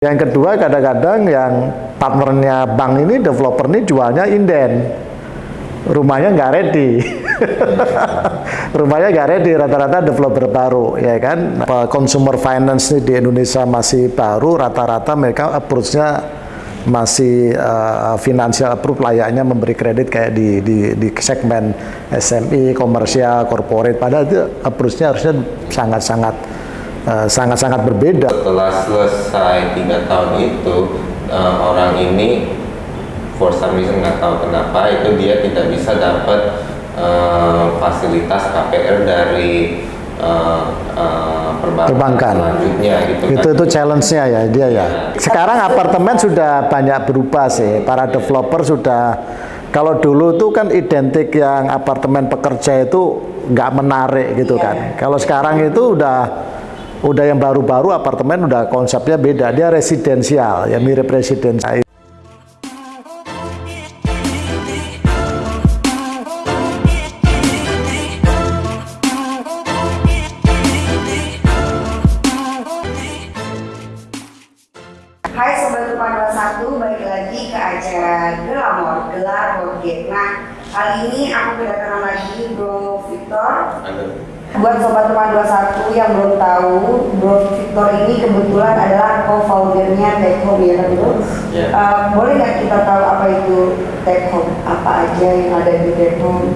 Yang kedua kadang-kadang yang partnernya bank ini, developer ini jualnya inden. Rumahnya nggak ready. Rumahnya nggak ready, rata-rata developer baru, ya kan. Consumer finance ini di Indonesia masih baru, rata-rata mereka approach-nya masih uh, financial approve layaknya memberi kredit kayak di, di, di segmen SME, komersial, corporate. Padahal itu approach-nya harusnya sangat-sangat sangat-sangat uh, berbeda. Setelah selesai tiga tahun itu uh, orang ini for some reason nggak tahu kenapa itu dia tidak bisa dapat uh, fasilitas KPR dari uh, uh, perbankan, perbankan selanjutnya gitu itu kan. itu challenge-nya ya dia ya. ya. Sekarang apartemen sudah banyak berubah sih. Para developer sudah kalau dulu tuh kan identik yang apartemen pekerja itu nggak menarik gitu kan. Iya. Kalau sekarang itu udah udah yang baru-baru apartemen udah konsepnya beda dia residensial ya mirip residensial Hai Sobat Rupa 21, balik lagi ke acara Gelamor, Gelar Nah, kali ini aku kedatangan lagi Bro Victor. Halo Buat Sobat Teman 21 yang belum tahu, Bro Victor ini kebetulan adalah co-foundernya Tech Home ya kan Bro? Yeah. Uh, boleh nggak kita tahu apa itu Tech Home? Apa aja yang ada di Tech Home?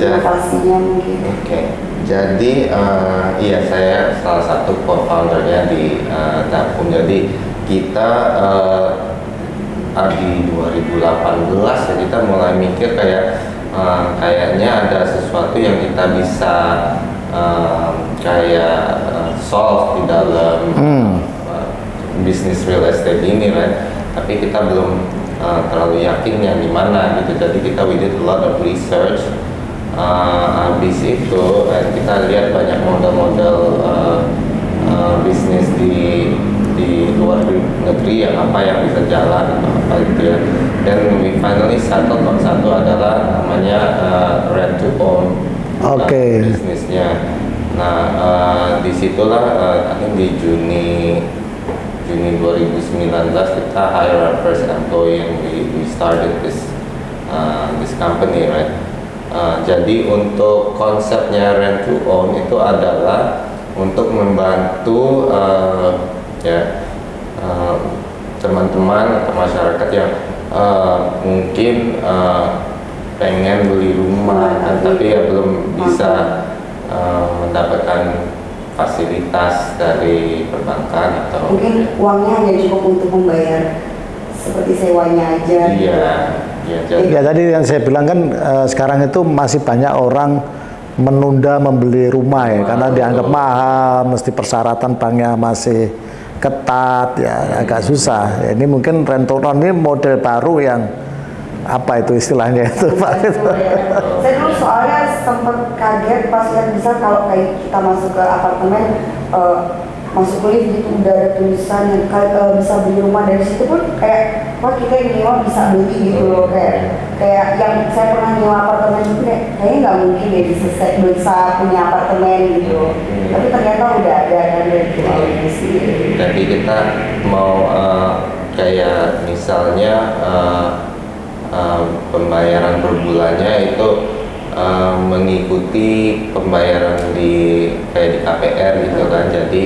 Inovasinya mungkin. Oke, okay. jadi uh, iya saya salah satu co-foundernya di uh, Tech Home. Jadi kita uh, di 2018 ya kita mulai mikir kayak uh, kayaknya ada sesuatu yang kita bisa uh, kayak uh, solve di dalam hmm. uh, bisnis real estate ini right tapi kita belum uh, terlalu yakin yang di mana gitu jadi kita we did a lot of research uh, habis itu uh, kita lihat banyak model-model uh, uh, bisnis di luar negeri yang apa yang bisa jalan apa gitu ya. Dan finally on satu adalah namanya uh, rent to own. Oke. Okay. bisnisnya. Nah uh, di situlah uh, think di Juni Juni 2019 kita hire our first employee and we, we started this uh, this company right? Uh, jadi untuk konsepnya rent to own itu adalah untuk membantu uh, ya teman-teman uh, atau masyarakat yang uh, mungkin uh, pengen beli rumah kan, tapi ya belum bisa uh, mendapatkan fasilitas dari perbankan atau mungkin ya. uangnya hanya cukup untuk membayar seperti sewanya aja. Iya ya, jadi, ya tadi yang saya bilang kan uh, sekarang itu masih banyak orang menunda membeli rumah ya karena dianggap mahal mesti persyaratan banknya masih ketat ya agak susah. Ya, ini mungkin rentoran ini model baru yang apa itu istilahnya itu Pak? Saya dulu soalnya sempat kaget pas lihat bisa kalau kayak kita masuk ke apartemen uh, masuk lift gitu udah ada tulisan yang uh, bisa beli rumah dari situ pun kayak wah kita yang nyewa bisa beli gitu loh kayak kayak yang saya pernah nyewa apartemen itu kayak kayaknya nggak mungkin ya bisa bisa punya apartemen gitu hmm. tapi ternyata udah ada kan dari sendiri jadi kita mau uh, kayak misalnya uh, uh, pembayaran per bulannya itu uh, mengikuti pembayaran di kayak di KPR gitu kan. Jadi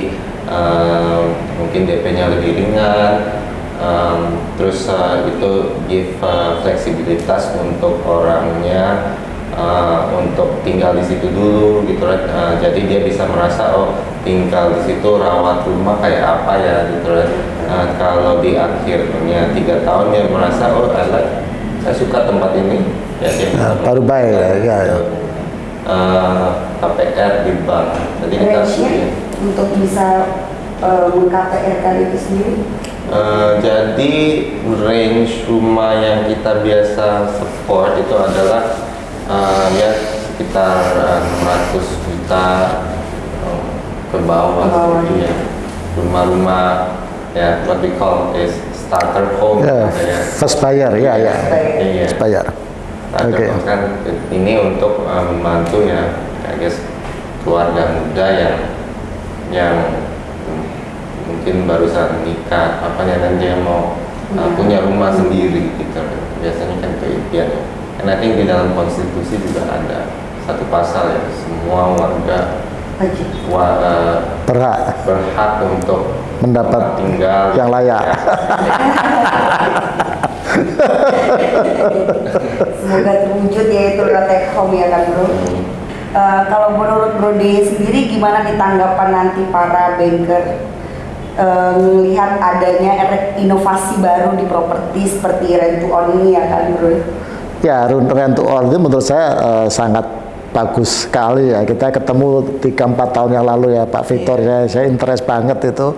uh, mungkin DP-nya lebih ringan. Um, terus uh, itu give uh, fleksibilitas untuk orangnya uh, untuk tinggal di situ dulu gitu uh, jadi dia bisa merasa oh tinggal di situ rawat rumah kayak apa ya gitu uh, kalau di akhirnya tiga tahun dia merasa oh I saya suka tempat ini. Ya dia nah, baru baik ya, ya, ya. Uh, KPR di bank. Jadi kita untuk bisa uh, meng-KPR itu sendiri? Uh, jadi range rumah yang kita biasa support itu adalah uh, ya sekitar uh, 600 juta uh, ke bawah, bawah gitu ya rumah-rumah ya what we call is starter home. Yeah, ya. first buyer ya ya. First buyer. Oke. okay. kan ini untuk uh, membantu ya I guess keluarga muda yang yang mungkin barusan nikah apanya dan dia mau uh, punya rumah sendiri gitu. Biasanya kan itu impian ya and I think di dalam konstitusi juga ada satu pasal ya semua warga wa, uh, berhak. berhak untuk mendapat tinggal. yang layak. Ya. Semoga terwujud ya itu take home ya kan bro. Uh, kalau menurut Bro D sendiri gimana nih tanggapan nanti para banker uh, melihat adanya inovasi baru di properti seperti rent to own ini ya kan Bro? Ya rent to own itu menurut saya uh, sangat bagus sekali ya. Kita ketemu 3-4 tahun yang lalu ya Pak Victor ya. Saya interest banget itu.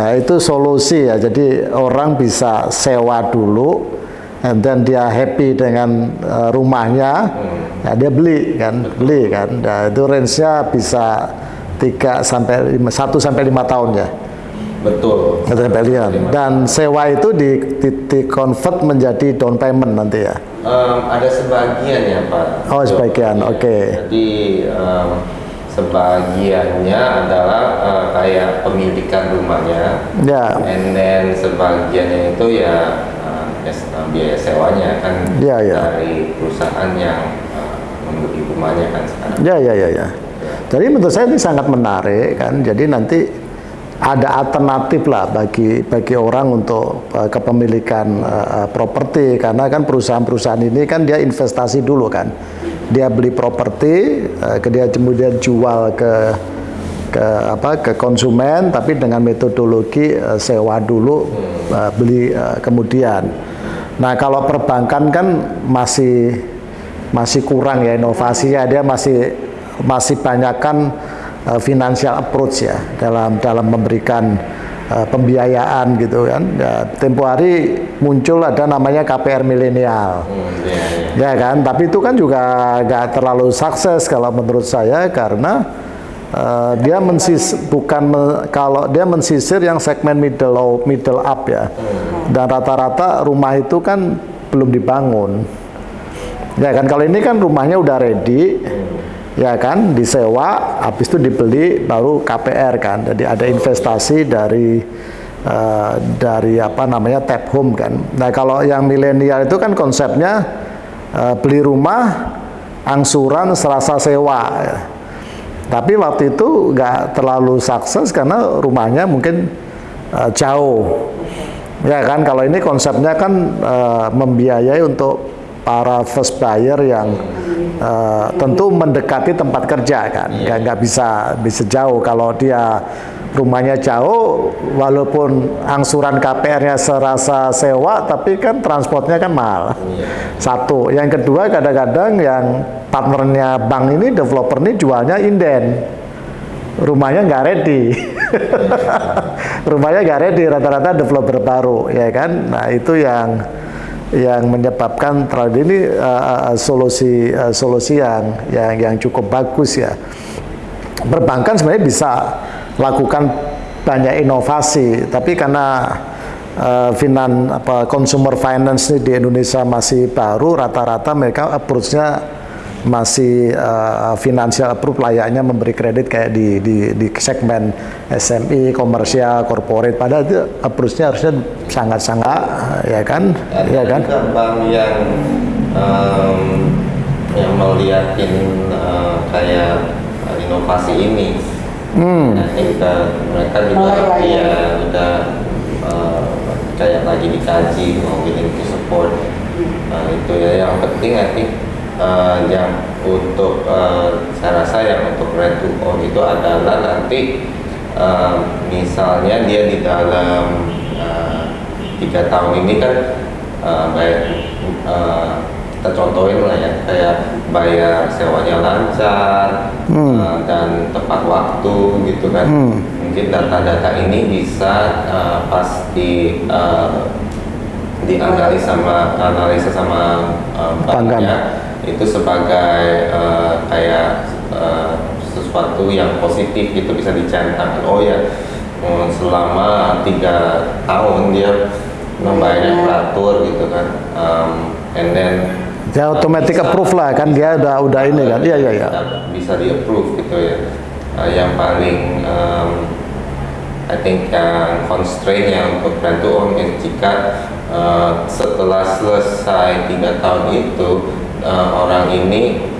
Nah, itu solusi ya. Jadi orang bisa sewa dulu and then dia happy dengan uh, rumahnya hmm. ya dia beli kan beli kan nah, itu range-nya bisa 3 sampai 5 1 sampai 5 tahun ya Betul. Pavilion. Dan sewa itu di, di, di convert menjadi down payment nanti ya? Um, ada sebagian ya Pak. Oh sebagian, oke. Okay. Jadi um, sebagiannya adalah uh, kayak pemilikan rumahnya. Ya. Yeah. And then sebagiannya itu ya biaya sewanya kan yeah, yeah. dari perusahaan yang uh, membeli rumahnya kan sekarang. Ya ya ya ya. Jadi menurut saya ini sangat menarik kan. Jadi nanti ada alternatif lah bagi bagi orang untuk uh, kepemilikan uh, properti karena kan perusahaan-perusahaan ini kan dia investasi dulu kan dia beli properti uh, dia kemudian jual ke ke apa ke konsumen tapi dengan metodologi uh, sewa dulu uh, beli uh, kemudian nah kalau perbankan kan masih masih kurang ya inovasinya dia masih masih banyakkan uh, financial approach ya dalam dalam memberikan uh, pembiayaan gitu kan. Ya, tempo hari muncul ada namanya KPR milenial, hmm, yeah, yeah. ya kan. Tapi itu kan juga nggak terlalu sukses kalau menurut saya karena uh, dia mensis bukan me, kalau dia mensisir yang segmen middle middle up ya, dan rata-rata rumah itu kan belum dibangun. Ya kan kalau ini kan rumahnya udah ready. Ya kan disewa habis itu dibeli baru KPR kan jadi ada investasi dari uh, dari apa namanya tap home kan nah kalau yang milenial itu kan konsepnya uh, beli rumah angsuran serasa sewa ya. Tapi waktu itu nggak terlalu sukses karena rumahnya mungkin uh, jauh. Ya kan kalau ini konsepnya kan uh, membiayai untuk para first buyer yang uh, tentu mendekati tempat kerja kan. Nggak yeah. nggak bisa bisa jauh. Kalau dia rumahnya jauh walaupun angsuran KPR-nya serasa sewa tapi kan transportnya kan mahal. Yeah. satu. Yang kedua kadang-kadang yang partnernya bank ini developer ini jualnya inden. Rumahnya nggak ready. Rumahnya nggak ready rata-rata developer baru ya kan? Nah itu yang yang menyebabkan terhadap ini uh, solusi uh, solusi yang yang yang cukup bagus ya. Perbankan sebenarnya bisa lakukan banyak inovasi, tapi karena uh, finan apa consumer finance ini di Indonesia masih baru, rata-rata mereka approach-nya masih uh, financial approve layaknya memberi kredit kayak di di, di segmen SME, komersial, corporate. Padahal itu approach-nya harusnya sangat-sangat ya kan, ya, ya kan. Bank yang um, yang melihatin uh, kayak inovasi ini, hmm. nah, kita mereka juga oh, ya udah uh, kayak lagi dikaji mau bikin support. Nah, itu ya yang penting nanti uh, yang untuk uh, saya rasa yang untuk rent to own itu adalah nanti uh, misalnya dia di dalam tiga uh, tahun ini kan uh, baik uh, kita contohin lah ya kayak bayar sewanya lancar hmm. uh, dan tepat waktu gitu kan. Hmm. mungkin data-data ini bisa uh, pas di uh, dianalisa sama analisa sama uh, banknya itu sebagai uh, kayak uh, sesuatu yang positif gitu bisa dicantumkan oh ya um, selama tiga tahun dia membayarnya teratur gitu kan. Um, and then ya otomatis approve lah kan dia udah udah ini kan iya iya iya bisa di approve gitu ya uh, yang paling um, I think yang constraint yang untuk to own jika uh, setelah selesai tiga tahun itu uh, orang ini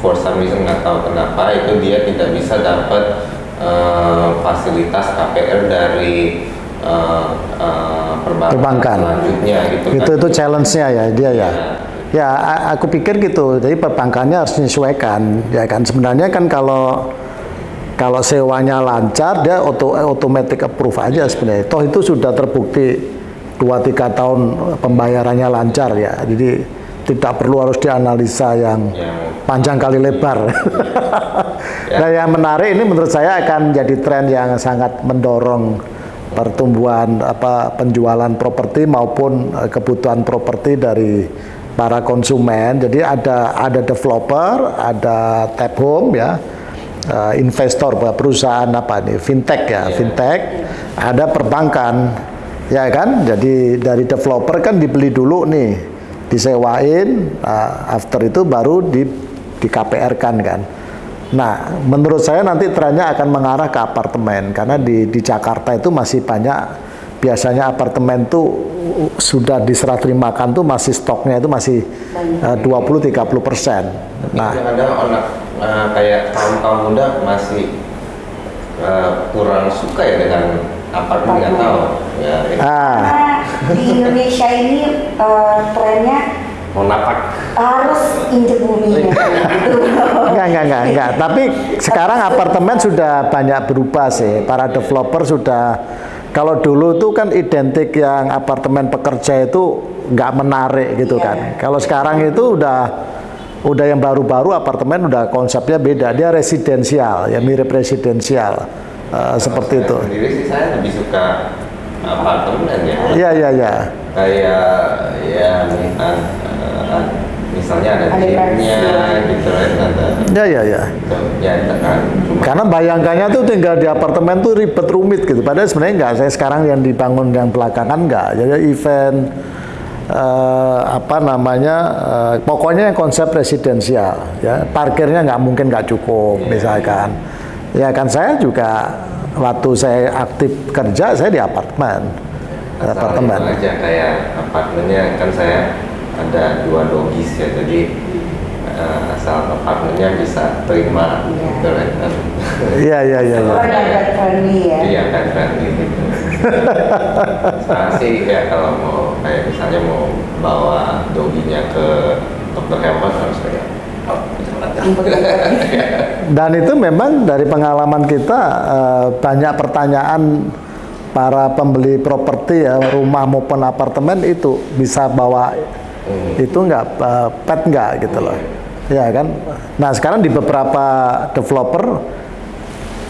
for some reason nggak tahu kenapa itu dia tidak bisa dapat uh, fasilitas KPR dari uh, uh, perbankan, perbankan selanjutnya gitu itu kan. itu challenge-nya ya dia ya. Ya. Ya, aku pikir gitu. Jadi perbankannya harus menyesuaikan, ya kan. Sebenarnya kan kalau kalau sewanya lancar, dia auto automatic approve aja sebenarnya. Toh itu sudah terbukti 2-3 tahun pembayarannya lancar ya. Jadi tidak perlu harus dianalisa yang Yang- panjang kali lebar. Nah, yang menarik ini menurut saya akan jadi tren yang sangat mendorong pertumbuhan apa penjualan properti maupun eh, kebutuhan properti dari para konsumen. Jadi ada ada developer, ada tap home ya, eh, investor perusahaan apa nih fintech ya, fintech, ada perbankan ya kan. Jadi dari developer kan dibeli dulu nih, disewain, nah, after itu baru di di KPR kan kan. Nah, menurut saya nanti trennya akan mengarah ke apartemen karena di di Jakarta itu masih banyak biasanya apartemen tuh sudah diserah terimakan tuh masih stoknya itu masih eh, 20-30 persen. Nah, anak uh, kayak kaum kaum muda masih uh, kurang suka ya dengan apartemen nggak tahu ya ya. ah, Karena di Indonesia ini eh, trennya mau napak harus injek bumi gitu. enggak, enggak, enggak, enggak. Tapi sekarang apartemen sudah banyak berubah sih. Para developer sudah, kalau dulu tuh kan identik yang apartemen pekerja itu nggak menarik gitu Iya. kan. Kalau sekarang itu udah udah yang baru-baru apartemen udah konsepnya beda. Dia residensial, ya mirip residensial. Eh, seperti Saya itu. sendiri sih saya lebih suka apartemen ya Iya, iya, iya. kayak ya uh, uh, misalnya ada pensil. gitu iya, iya. gitu. ya itu kan Karena bayangkannya tuh tinggal di apartemen tuh ribet rumit gitu. Padahal sebenarnya enggak. Saya sekarang yang dibangun yang belakangan enggak. Jadi event eh, apa namanya eh, pokoknya yang konsep residensial ya parkirnya nggak mungkin nggak cukup misalkan ya kan saya juga waktu saya aktif kerja saya di apartemen apartemen aja kayak apartemennya kan saya ada dua logis ya jadi uh, asal apartemennya bisa terima Iya. gitu kan iya iya iya iya. Friendly ya. iya kan friendly gitu sekarang sih ya kalau mau kayak misalnya mau bawa doginya ke dokter hewan harus kayak oh, Dan itu memang dari pengalaman kita eh, banyak pertanyaan para pembeli properti ya rumah maupun apartemen itu bisa bawa itu nggak eh, pet nggak gitu loh, ya kan? Nah sekarang di beberapa developer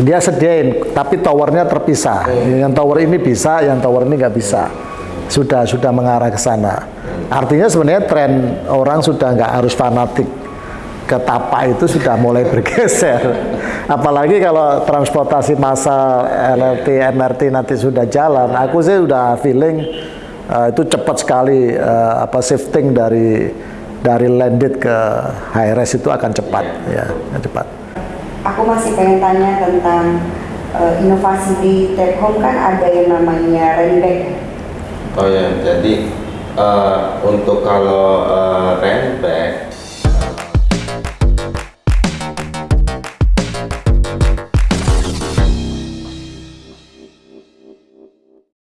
dia sediain tapi towernya terpisah. Yang tower ini bisa, yang tower ini nggak bisa. Sudah sudah mengarah ke sana. Artinya sebenarnya tren orang sudah nggak harus fanatik ke tapak itu sudah mulai bergeser. Apalagi kalau transportasi massal LRT, MRT nanti sudah jalan, aku sih udah feeling eh, itu cepat sekali eh, apa shifting dari dari landed ke high res itu akan cepat ya, akan cepat. Aku masih pengen tanya tentang eh, inovasi di Tech Home kan ada yang namanya Renback. Oh ya, jadi uh, untuk kalau uh,